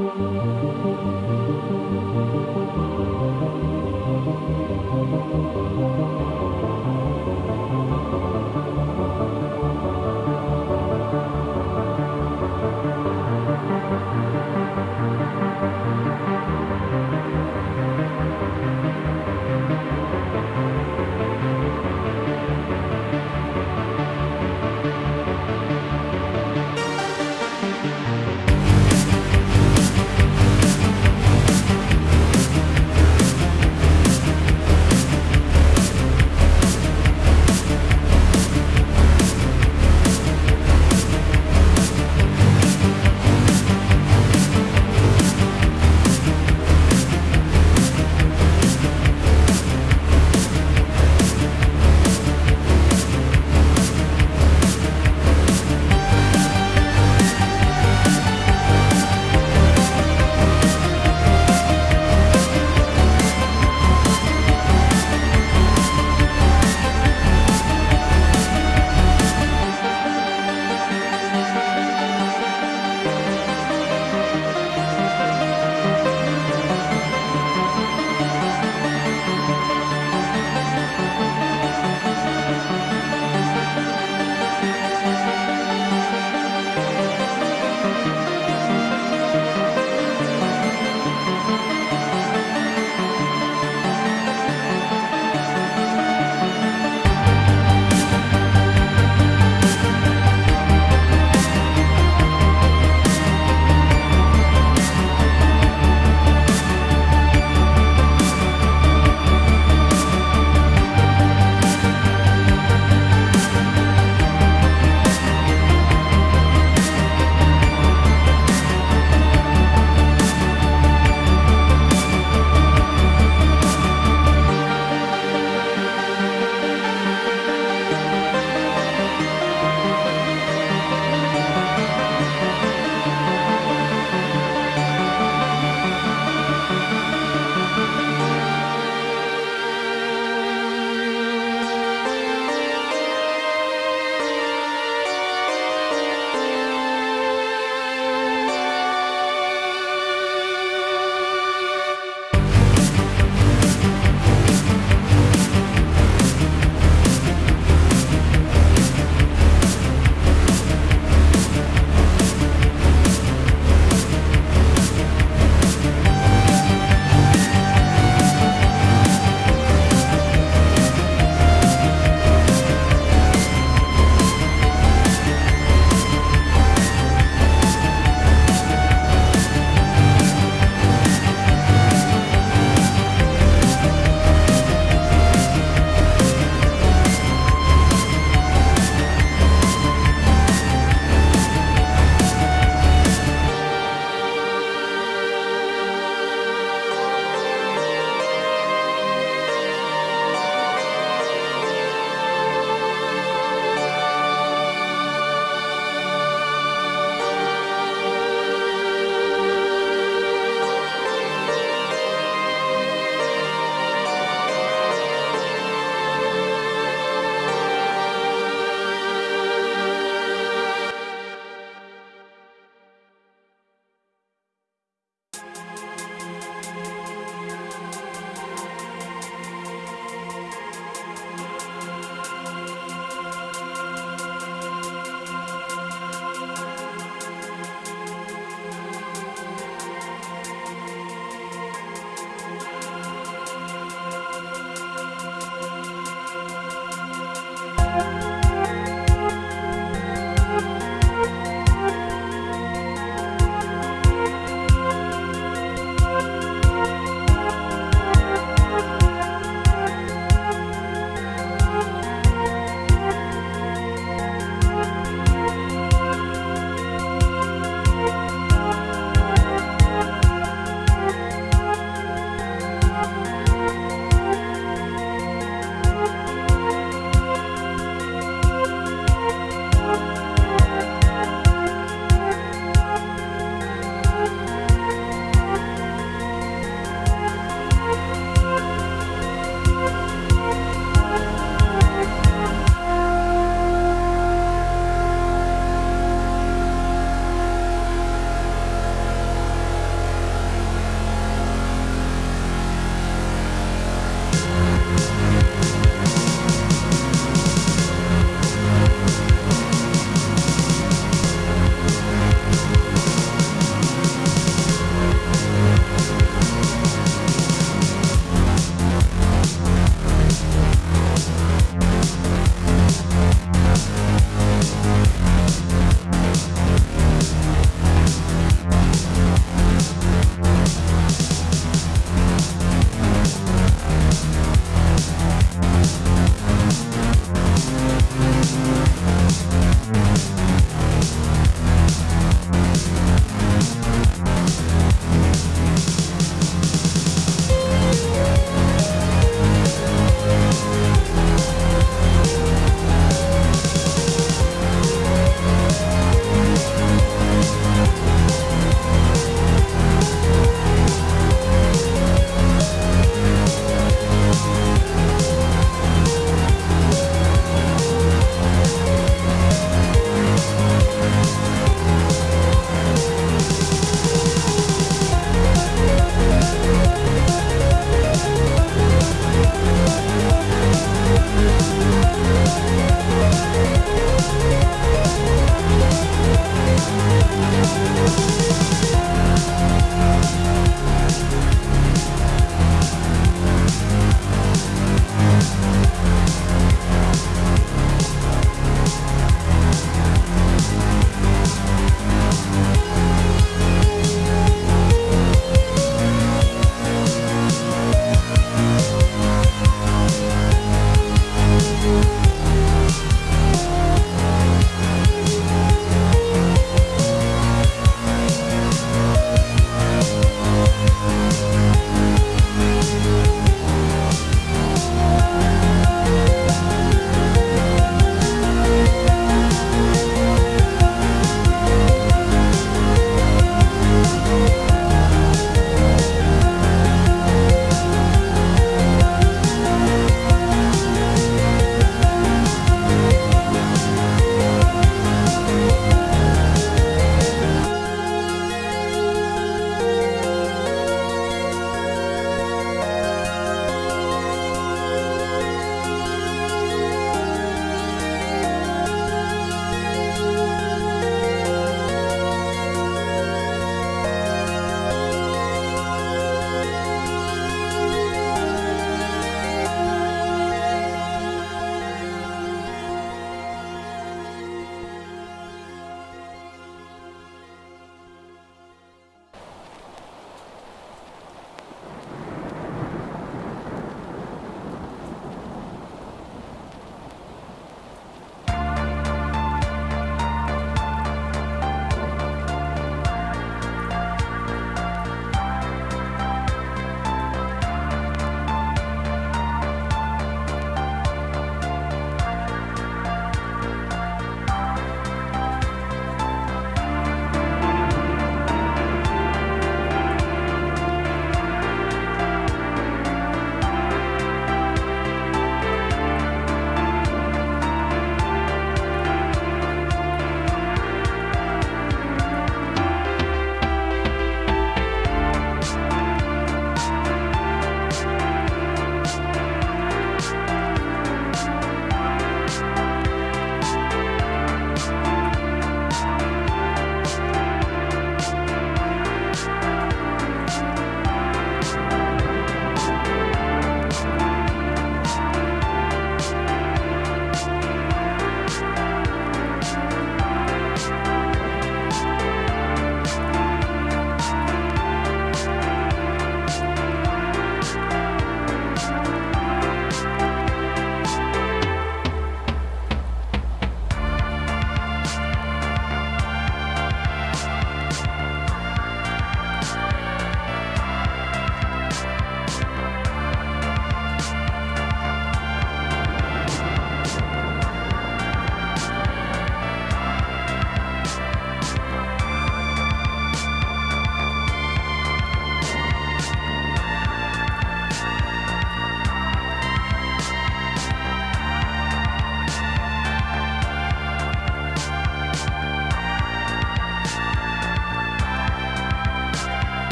Música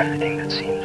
everything that seems